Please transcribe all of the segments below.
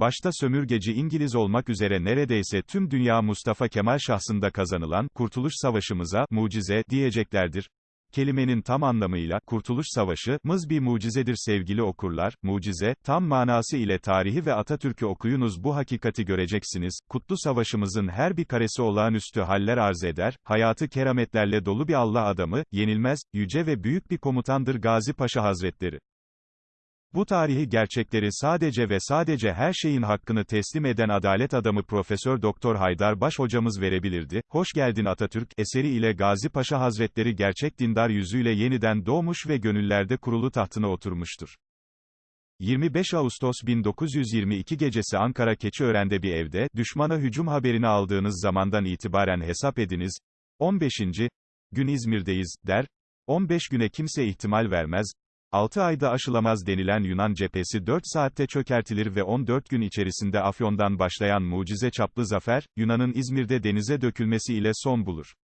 başta sömürgeci İngiliz olmak üzere neredeyse tüm dünya Mustafa Kemal şahsında kazanılan, Kurtuluş Savaşımıza, mucize, diyeceklerdir. Kelimenin tam anlamıyla, Kurtuluş Savaşı, mız bir mucizedir sevgili okurlar, mucize, tam manası ile tarihi ve Atatürk'ü okuyunuz bu hakikati göreceksiniz, kutlu savaşımızın her bir karesi olağanüstü haller arz eder, hayatı kerametlerle dolu bir Allah adamı, yenilmez, yüce ve büyük bir komutandır Gazi Paşa Hazretleri. Bu tarihi gerçekleri sadece ve sadece her şeyin hakkını teslim eden adalet adamı Profesör Doktor Haydar Baş hocamız verebilirdi. Hoş geldin Atatürk eseri ile Gazi Paşa Hazretleri gerçek dindar yüzüyle yeniden doğmuş ve gönüllerde kurulu tahtına oturmuştur. 25 Ağustos 1922 gecesi Ankara Keçiören'de bir evde, düşmana hücum haberini aldığınız zamandan itibaren hesap ediniz. 15. gün İzmir'deyiz, der. 15 güne kimse ihtimal vermez. 6 ayda aşılamaz denilen Yunan cephesi 4 saatte çökertilir ve 14 gün içerisinde Afyon'dan başlayan mucize çaplı zafer, Yunan'ın İzmir'de denize dökülmesi ile son bulur.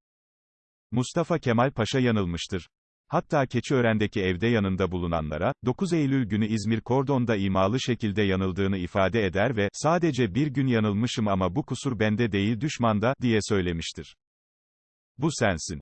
Mustafa Kemal Paşa yanılmıştır. Hatta Keçiören'deki evde yanında bulunanlara, 9 Eylül günü İzmir Kordon'da imalı şekilde yanıldığını ifade eder ve, sadece bir gün yanılmışım ama bu kusur bende değil düşmanda, diye söylemiştir. Bu sensin.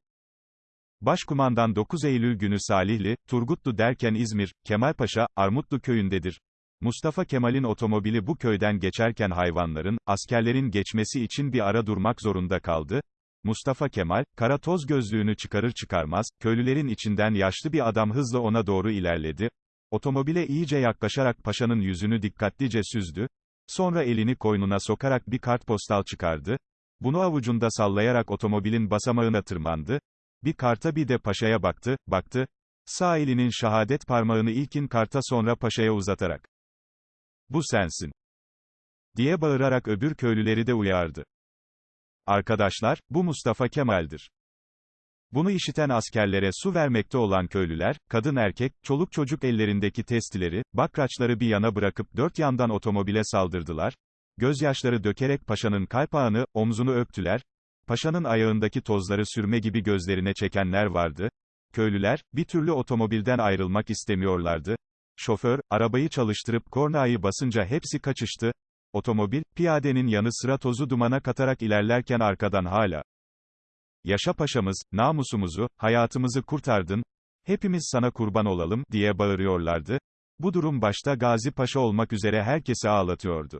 Başkumandan 9 Eylül günü Salihli, Turgutlu derken İzmir, Kemalpaşa, Armutlu köyündedir. Mustafa Kemal'in otomobili bu köyden geçerken hayvanların, askerlerin geçmesi için bir ara durmak zorunda kaldı. Mustafa Kemal, kara toz gözlüğünü çıkarır çıkarmaz, köylülerin içinden yaşlı bir adam hızla ona doğru ilerledi. Otomobile iyice yaklaşarak paşanın yüzünü dikkatlice süzdü. Sonra elini koynuna sokarak bir kartpostal çıkardı. Bunu avucunda sallayarak otomobilin basamağına tırmandı. Bir karta bir de paşaya baktı, baktı. Sağ elinin şehadet parmağını ilkin karta sonra paşaya uzatarak. Bu sensin. Diye bağırarak öbür köylüleri de uyardı. Arkadaşlar, bu Mustafa Kemal'dir. Bunu işiten askerlere su vermekte olan köylüler, kadın erkek, çoluk çocuk ellerindeki testileri, bakraçları bir yana bırakıp dört yandan otomobile saldırdılar. Gözyaşları dökerek paşanın kalpağını, omzunu öptüler. Paşanın ayağındaki tozları sürme gibi gözlerine çekenler vardı. Köylüler, bir türlü otomobilden ayrılmak istemiyorlardı. Şoför, arabayı çalıştırıp kornayı basınca hepsi kaçıştı. Otomobil, piyadenin yanı sıra tozu dumana katarak ilerlerken arkadan hala. Yaşa paşamız, namusumuzu, hayatımızı kurtardın, hepimiz sana kurban olalım, diye bağırıyorlardı. Bu durum başta Gazi Paşa olmak üzere herkesi ağlatıyordu.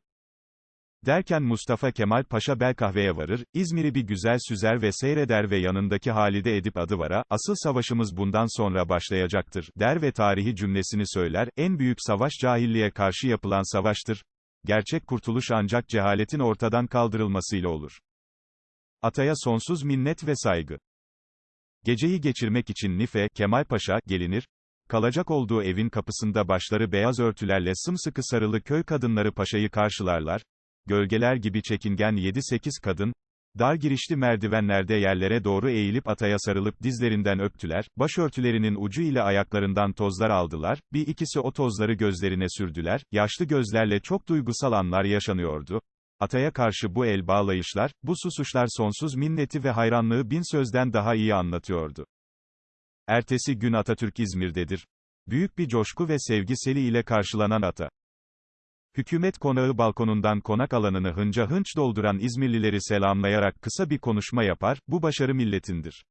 Derken Mustafa Kemal Paşa Belkahve'ye varır, İzmir'i bir güzel süzer ve seyreder ve yanındaki Halide Edip Adıvar'a, asıl savaşımız bundan sonra başlayacaktır, der ve tarihi cümlesini söyler, en büyük savaş cahilliğe karşı yapılan savaştır. Gerçek kurtuluş ancak cehaletin ortadan kaldırılmasıyla olur. Ataya sonsuz minnet ve saygı. Geceyi geçirmek için Nife, Kemal Paşa, gelinir, kalacak olduğu evin kapısında başları beyaz örtülerle sımsıkı sarılı köy kadınları paşayı karşılarlar, gölgeler gibi çekingen 7-8 kadın, dar girişli merdivenlerde yerlere doğru eğilip ataya sarılıp dizlerinden öptüler, başörtülerinin ucu ile ayaklarından tozlar aldılar, bir ikisi o tozları gözlerine sürdüler, yaşlı gözlerle çok duygusal anlar yaşanıyordu. Ataya karşı bu el bağlayışlar, bu susuşlar sonsuz minneti ve hayranlığı bin sözden daha iyi anlatıyordu. Ertesi gün Atatürk İzmir'dedir. Büyük bir coşku ve sevgi seli ile karşılanan ata. Hükümet konağı balkonundan konak alanını hınca hınç dolduran İzmirlileri selamlayarak kısa bir konuşma yapar, bu başarı milletindir.